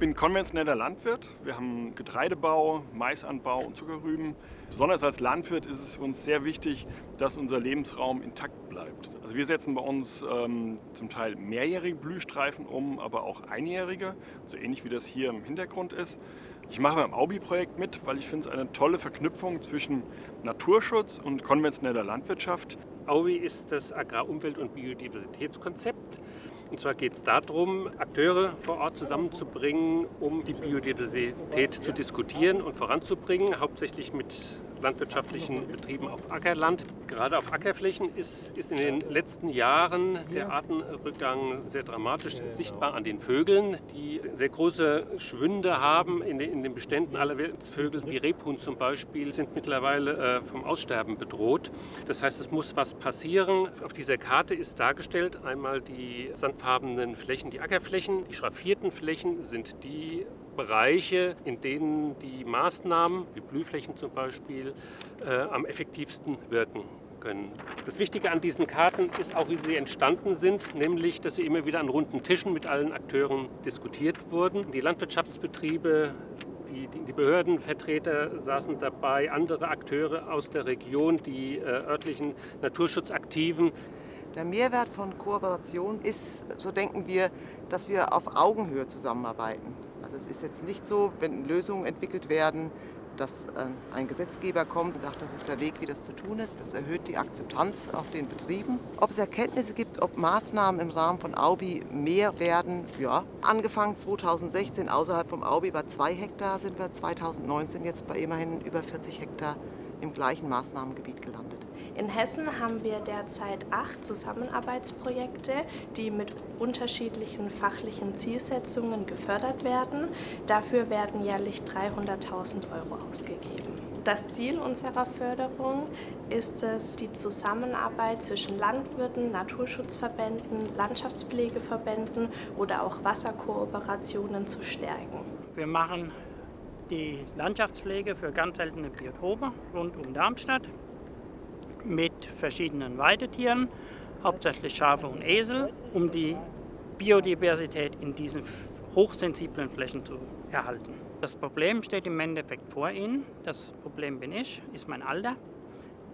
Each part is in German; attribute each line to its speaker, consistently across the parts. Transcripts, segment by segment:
Speaker 1: bin konventioneller Landwirt. Wir haben Getreidebau, Maisanbau und Zuckerrüben. Besonders als Landwirt ist es für uns sehr wichtig, dass unser Lebensraum intakt bleibt. Also wir setzen bei uns ähm, zum Teil mehrjährige Blühstreifen um, aber auch einjährige, so ähnlich wie das hier im Hintergrund ist. Ich mache beim Aubi-Projekt mit, weil ich finde es eine tolle Verknüpfung zwischen Naturschutz und konventioneller Landwirtschaft.
Speaker 2: Aubi ist das Agrar-, Umwelt- und Biodiversitätskonzept. Und zwar geht es darum, Akteure vor Ort zusammenzubringen, um die Biodiversität zu diskutieren und voranzubringen, hauptsächlich mit landwirtschaftlichen Betrieben auf Ackerland. Gerade auf Ackerflächen ist, ist in den letzten Jahren der Artenrückgang sehr dramatisch sichtbar an den Vögeln, die sehr große Schwünde haben in den, in den Beständen aller Vögel. Die Rebhuhn zum Beispiel sind mittlerweile äh, vom Aussterben bedroht. Das heißt, es muss was passieren. Auf dieser Karte ist dargestellt einmal die sandfarbenen Flächen, die Ackerflächen. Die schraffierten Flächen sind die Bereiche, in denen die Maßnahmen, wie Blühflächen zum Beispiel, äh, am effektivsten wirken können. Das Wichtige an diesen Karten ist auch, wie sie entstanden sind, nämlich, dass sie immer wieder an runden Tischen mit allen Akteuren diskutiert wurden. Die Landwirtschaftsbetriebe, die, die, die Behördenvertreter saßen dabei, andere Akteure aus der Region, die äh, örtlichen Naturschutzaktiven.
Speaker 3: Der Mehrwert von Kooperation ist, so denken wir, dass wir auf Augenhöhe zusammenarbeiten. Also es ist jetzt nicht so, wenn Lösungen entwickelt werden, dass äh, ein Gesetzgeber kommt und sagt, das ist der Weg, wie das zu tun ist. Das erhöht die Akzeptanz auf den Betrieben. Ob es Erkenntnisse gibt, ob Maßnahmen im Rahmen von Aubi mehr werden, ja. Angefangen 2016 außerhalb vom Aubi bei zwei Hektar sind wir 2019 jetzt bei immerhin über 40 Hektar im gleichen Maßnahmengebiet gelandet.
Speaker 4: In Hessen haben wir derzeit acht Zusammenarbeitsprojekte, die mit unterschiedlichen fachlichen Zielsetzungen gefördert werden. Dafür werden jährlich 300.000 Euro ausgegeben. Das Ziel unserer Förderung ist es, die Zusammenarbeit zwischen Landwirten, Naturschutzverbänden, Landschaftspflegeverbänden oder auch Wasserkooperationen zu stärken.
Speaker 5: Wir machen die Landschaftspflege für ganz seltene Biotope rund um Darmstadt mit verschiedenen Weidetieren, hauptsächlich Schafe und Esel, um die Biodiversität in diesen hochsensiblen Flächen zu erhalten. Das Problem steht im Endeffekt vor Ihnen. Das Problem bin ich, ist mein Alter.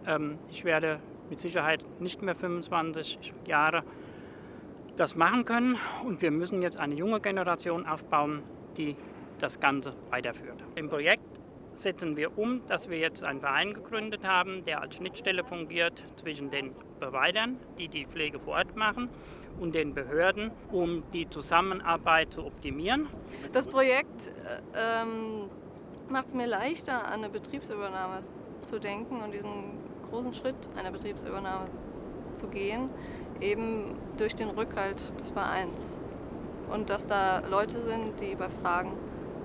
Speaker 5: Ähm, ich werde mit Sicherheit nicht mehr 25 Jahre das machen können und wir müssen jetzt eine junge Generation aufbauen, die das Ganze weiterführt. Im Projekt setzen wir um, dass wir jetzt einen Verein gegründet haben, der als Schnittstelle fungiert zwischen den Providern, die die Pflege vor Ort machen, und den Behörden, um die Zusammenarbeit zu optimieren.
Speaker 6: Das Projekt äh, ähm, macht es mir leichter, an eine Betriebsübernahme zu denken und diesen großen Schritt einer Betriebsübernahme zu gehen, eben durch den Rückhalt des Vereins. Und dass da Leute sind, die bei Fragen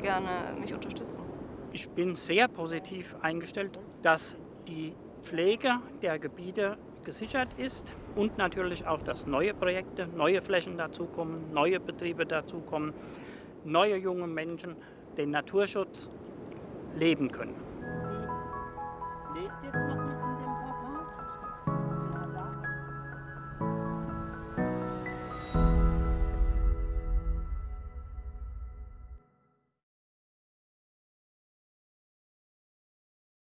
Speaker 6: gerne mich unterstützen.
Speaker 5: Ich bin sehr positiv eingestellt, dass die Pflege der Gebiete gesichert ist und natürlich auch, dass neue Projekte, neue Flächen dazukommen, neue Betriebe dazukommen, neue junge Menschen den Naturschutz leben können.